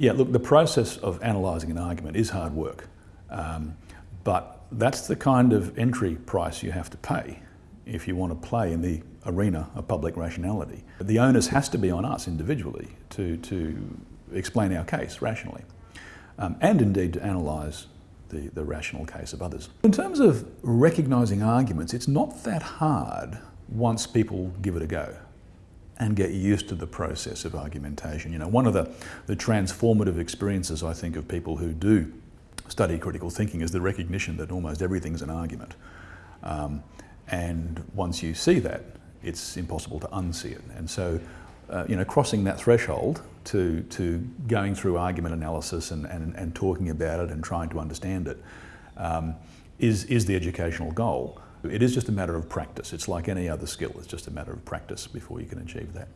Yeah, look, the process of analysing an argument is hard work, um, but that's the kind of entry price you have to pay if you want to play in the arena of public rationality. The onus has to be on us individually to, to explain our case rationally, um, and indeed to analyse the, the rational case of others. In terms of recognising arguments, it's not that hard once people give it a go and get used to the process of argumentation. You know, one of the, the transformative experiences I think of people who do study critical thinking is the recognition that almost everything's an argument. Um, and once you see that, it's impossible to unsee it. And so, uh, you know, crossing that threshold to, to going through argument analysis and, and, and talking about it and trying to understand it um, is is the educational goal. It is just a matter of practice. It's like any other skill. It's just a matter of practice before you can achieve that.